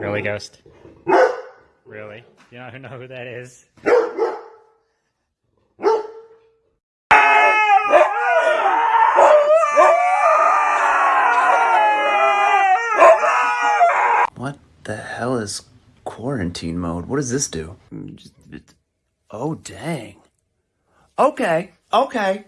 Really, Ghost? Really? You don't know who that is? What the hell is quarantine mode? What does this do? Mm, oh, dang. Okay, okay.